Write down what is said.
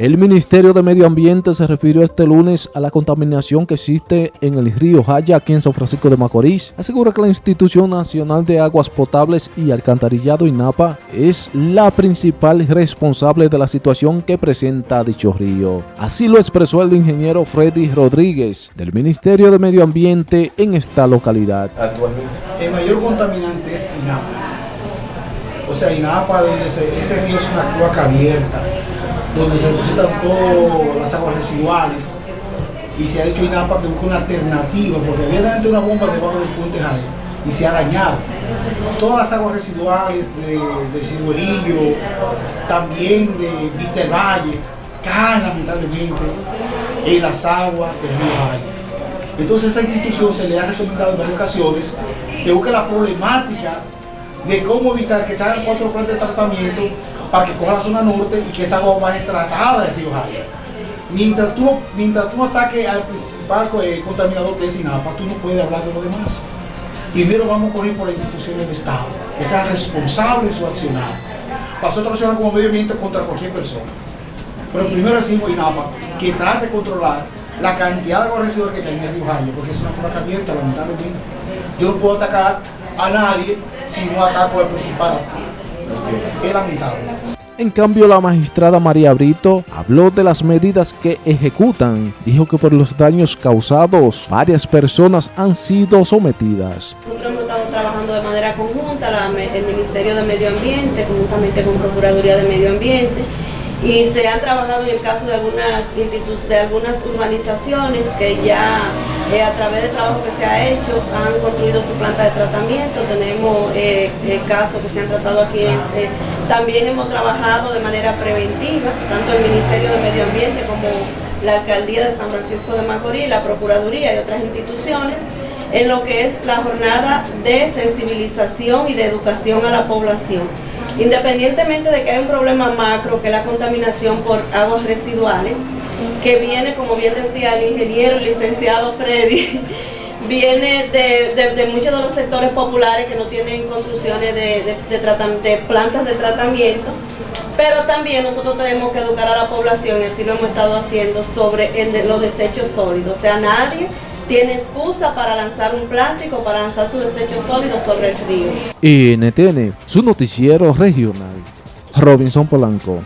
El Ministerio de Medio Ambiente se refirió este lunes a la contaminación que existe en el río Jaya, aquí en San Francisco de Macorís. Asegura que la Institución Nacional de Aguas Potables y Alcantarillado INAPA es la principal responsable de la situación que presenta dicho río. Así lo expresó el ingeniero Freddy Rodríguez del Ministerio de Medio Ambiente en esta localidad. El mayor contaminante es INAPA. O sea, INAPA, donde ese río es una cloaca abierta donde se depositan todas las aguas residuales y se ha dicho INAPA que busca una alternativa, porque había una bomba debajo del puente Jaya y se ha dañado. Todas las aguas residuales de, de Ciruelillo, también de Vista Valle, caen lamentablemente en las aguas del río Jaya. Entonces esa institución se le ha recomendado en varias ocasiones que busque la problemática de cómo evitar que se hagan cuatro plantas de tratamiento para que coja la zona norte y que esa agua vaya tratada de Río Jaya. Mientras tú, mientras tú ataques al principal eh, contaminador que es INAPA, tú no puedes hablar de lo demás. Primero vamos a correr por la institución del Estado, que sea responsable en su accionar. Nosotros accionar como medio ambiente contra cualquier persona. Pero primero decimos INAPA que trate de controlar la cantidad de agua residual que tiene en Río Jaya, porque es una cosa abierta, lamentablemente. Yo no puedo atacar a nadie si no ataco al principal. Es lamentable. En cambio, la magistrada María Brito habló de las medidas que ejecutan. Dijo que por los daños causados, varias personas han sido sometidas. Nosotros hemos estado trabajando de manera conjunta, el Ministerio de Medio Ambiente, conjuntamente con Procuraduría de Medio Ambiente, y se han trabajado en el caso de algunas, de algunas urbanizaciones que ya eh, a través del trabajo que se ha hecho han construido su planta de tratamiento, tenemos eh, eh, casos que se han tratado aquí, también hemos trabajado de manera preventiva, tanto el Ministerio de Medio Ambiente como la Alcaldía de San Francisco de Macorís, la Procuraduría y otras instituciones, en lo que es la jornada de sensibilización y de educación a la población. Independientemente de que hay un problema macro, que es la contaminación por aguas residuales, que viene, como bien decía el ingeniero el licenciado Freddy, viene de, muchos de los sectores populares que no tienen construcciones de, de, plantas de tratamiento, pero también nosotros tenemos que educar a la población, y así lo hemos estado haciendo, sobre los desechos sólidos. O sea, nadie tiene excusa para lanzar un plástico, para lanzar su desecho sólido sobre el río. NTN, su noticiero regional. Robinson Polanco.